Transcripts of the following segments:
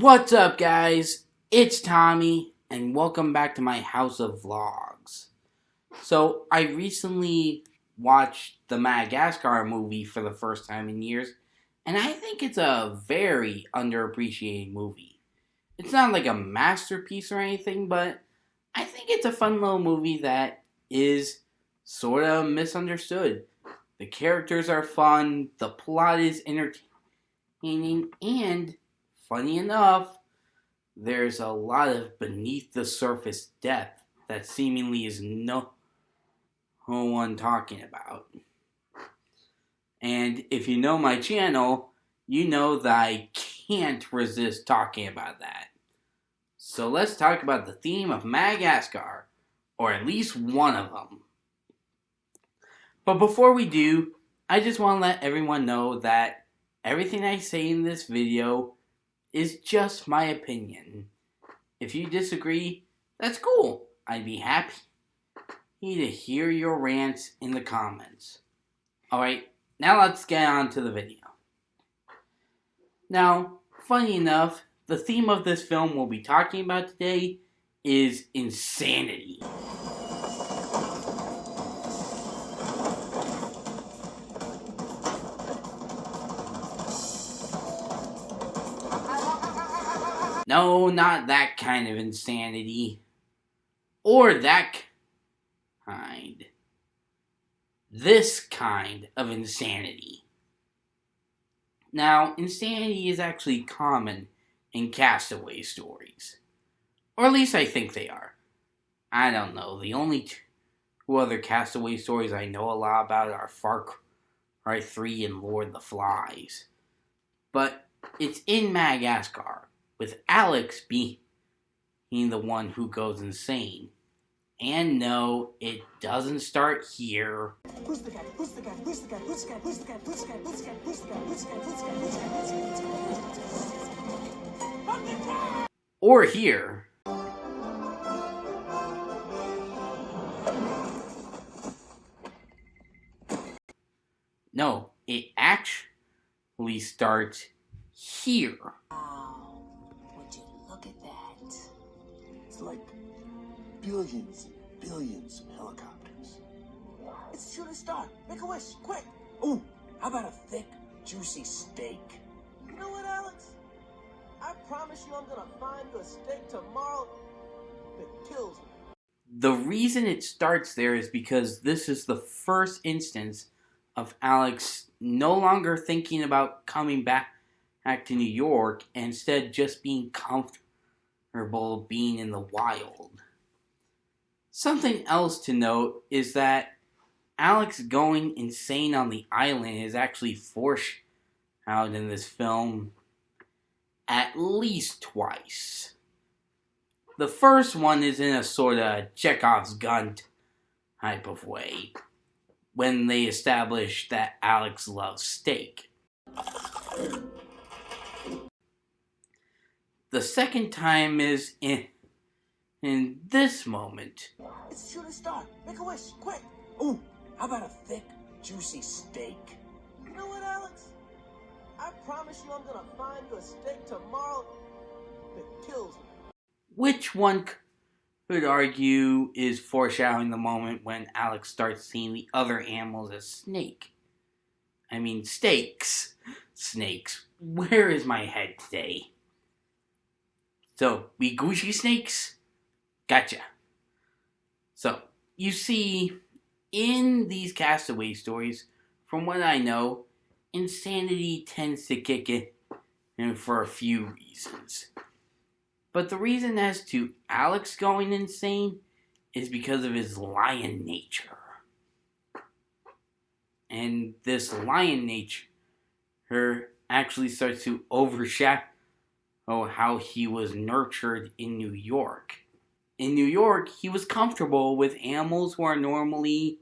What's up, guys? It's Tommy, and welcome back to my House of Vlogs. So, I recently watched the Madagascar movie for the first time in years, and I think it's a very underappreciated movie. It's not like a masterpiece or anything, but I think it's a fun little movie that is sort of misunderstood. The characters are fun, the plot is entertaining, and funny enough, there's a lot of beneath the surface depth that seemingly is no, no one talking about. And if you know my channel, you know that I can't resist talking about that. So let's talk about the theme of Madagascar, or at least one of them. But before we do, I just want to let everyone know that everything I say in this video is just my opinion. If you disagree, that's cool. I'd be happy to hear your rants in the comments. Alright, now let's get on to the video. Now, funny enough, the theme of this film we'll be talking about today is insanity. No, not that kind of insanity. Or that kind. This kind of insanity. Now, insanity is actually common in castaway stories. Or at least I think they are. I don't know. The only two other castaway stories I know a lot about are Far Cry 3 and Lord of the Flies. But it's in Madagascar with Alex being the one who goes insane. And no, it doesn't start here. Or here. No, it actually starts here. Like billions and billions of helicopters. It's shooting star. Make a wish, quick. Ooh, how about a thick, juicy steak? You know what, Alex? I promise you I'm gonna find the steak tomorrow that kills me. The reason it starts there is because this is the first instance of Alex no longer thinking about coming back, back to New York, instead just being comfortable memorable being in the wild. Something else to note is that Alex going insane on the island is actually foreshadowed in this film at least twice. The first one is in a sort of Chekhov's gun type of way, when they establish that Alex loves steak. The second time is in in this moment. It's shooting star. Make a wish, quick. Ooh, how about a thick, juicy steak? You know what, Alex? I promise you I'm gonna find the steak tomorrow that kills me. Which one could argue is foreshadowing the moment when Alex starts seeing the other animals as snake. I mean, steaks. Snakes. Where is my head today? So, we Gucci snakes? Gotcha. So, you see, in these castaway stories, from what I know, insanity tends to kick in and for a few reasons. But the reason as to Alex going insane is because of his lion nature. And this lion nature her actually starts to overshadow oh, how he was nurtured in New York. In New York, he was comfortable with animals who are normally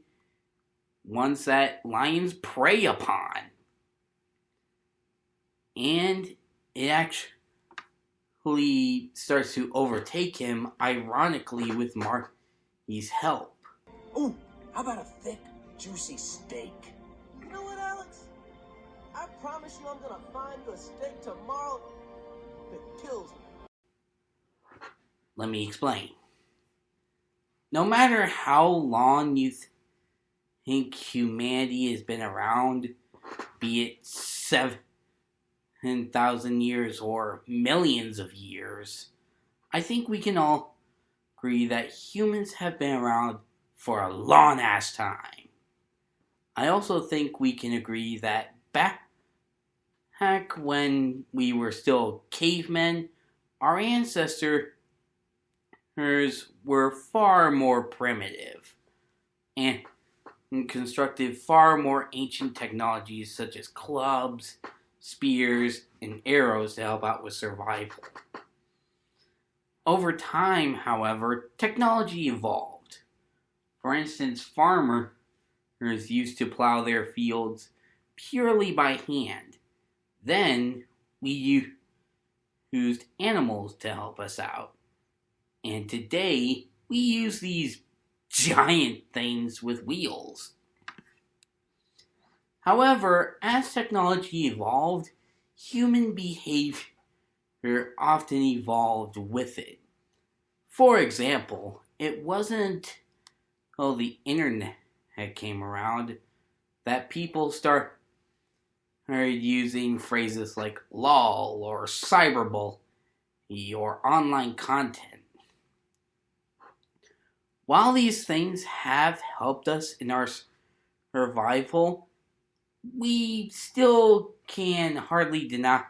ones that lions prey upon. And it actually starts to overtake him, ironically, with Marty's help. Ooh, how about a thick, juicy steak? You know what, Alex? I promise you I'm gonna find the steak tomorrow Let me explain. No matter how long you th- think humanity has been around, be it 7,000 years or millions of years, I think we can all agree that humans have been around for a long ass time. I also think we can agree that back when we were still cavemen, our ancestors were far more primitive and constructed far more ancient technologies such as clubs, spears, and arrows to help out with survival. Over time, however, technology evolved. For instance, farmers used to plow their fields purely by hand. Then we used animals to help us out. And today, we use these giant things with wheels. However, as technology evolved, human behavior often evolved with it. For example, it wasn't until the internet came around that people started using phrases like lol or cyberbully or online content. While these things have helped us in our survival, we still can hardly deny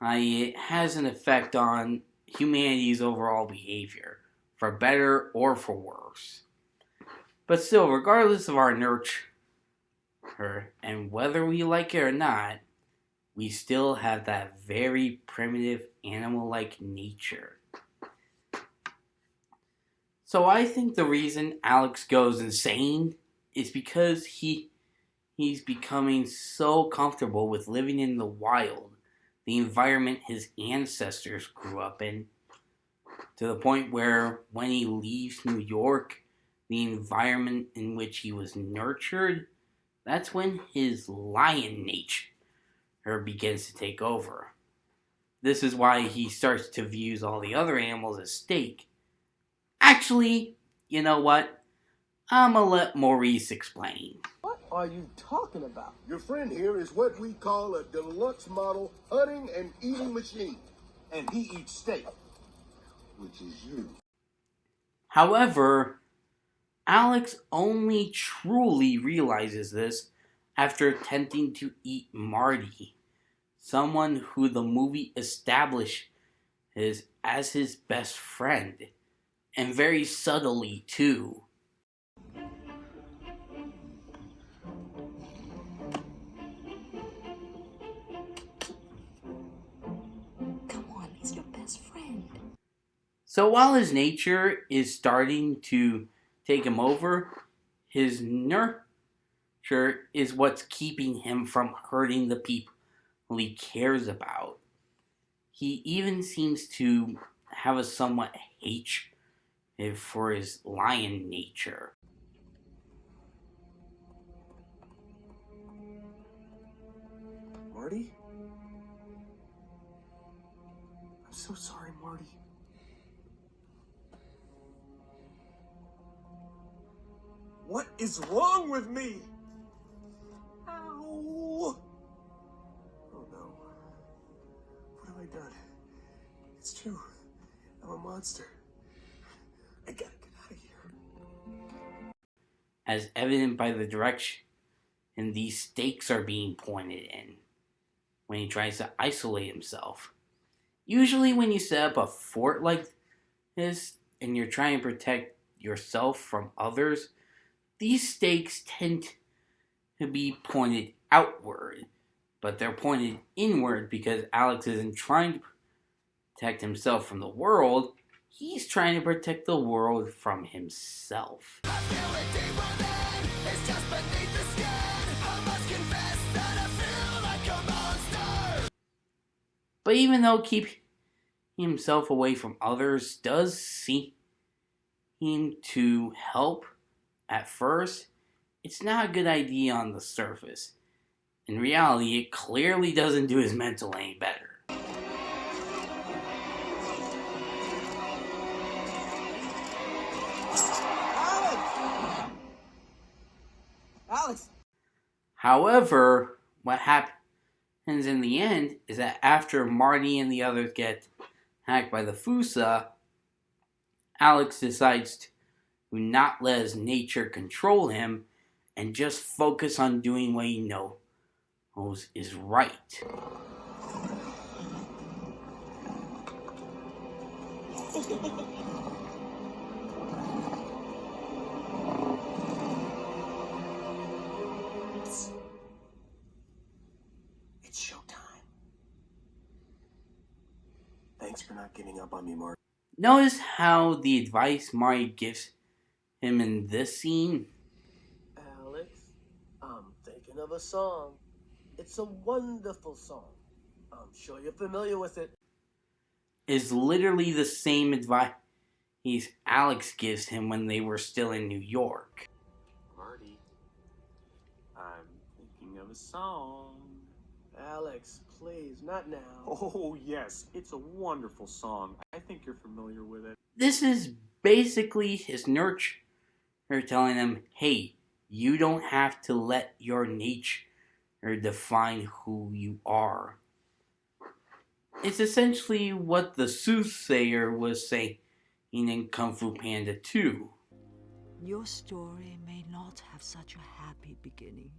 it has an effect on humanity's overall behavior, for better or for worse. But still, regardless of our nurture and whether we like it or not, we still have that very primitive animal like nature. So I think the reason Alex goes insane is because he he's becoming so comfortable with living in the wild, the environment his ancestors grew up in, to the point where when he leaves New York, the environment in which he was nurtured, that's when his lion nature begins to take over. This is why he starts to view all the other animals as steak Actually, you know what? I'm gonna let Maurice explain. What are you talking about? Your friend here is what we call a deluxe model hunting and eating machine. And he eats steak, which is you. However, Alex only truly realizes this after attempting to eat Marty, someone who the movie establishes as his best friend and very subtly too. Come on, he's your best friend. So while his nature is starting to take him over, his nurture is what's keeping him from hurting the people he cares about. He even seems to have a somewhat hatred for his lion nature. Marty? I'm so sorry, Marty. What is wrong with me? Ow! Oh no. What have I done? It's true. I'm a monster. I gotta get out of here. As evident by the direction and these stakes are being pointed in when he tries to isolate himself. Usually, when you set up a fort like this and you're trying to protect yourself from others, these stakes tend to be pointed outward, but they're pointed inward because Alex isn't trying to protect himself from the world, He's trying to protect the world from himself. But even though keeping himself away from others does seem to help at first, it's not a good idea on the surface. In reality, it clearly doesn't do his mental any better. Alex! Alex! However, what happens in the end is that after Marty and the others get hacked by the Foosa, Alex decides to not let his nature control him and just focus on doing what he knows is right. It's showtime. Thanks for not giving up on me, Mark. Notice how the advice Marty gives him in this scene? Alex, I'm thinking of a song. It's a wonderful song. I'm sure you're familiar with it. Is literally the same advice he's Alex gives him when they were still in New York. Marty, I'm thinking of a song. Alex, please, not now. Oh, yes, it's a wonderful song. I think you're familiar with it. This is basically his nurture telling them, hey, you don't have to let your nature define who you are. It's essentially what the soothsayer was saying in Kung Fu Panda 2. Your story may not have such a happy beginning,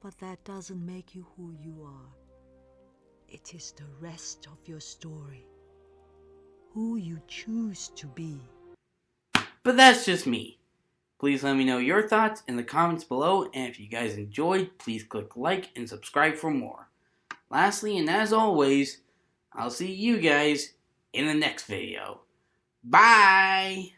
but that doesn't make you who you are. It is the rest of your story, who you choose to be. But that's just me. Please let me know your thoughts in the comments below, and if you guys enjoyed, please click like and subscribe for more. Lastly, and as always, I'll see you guys in the next video. Bye!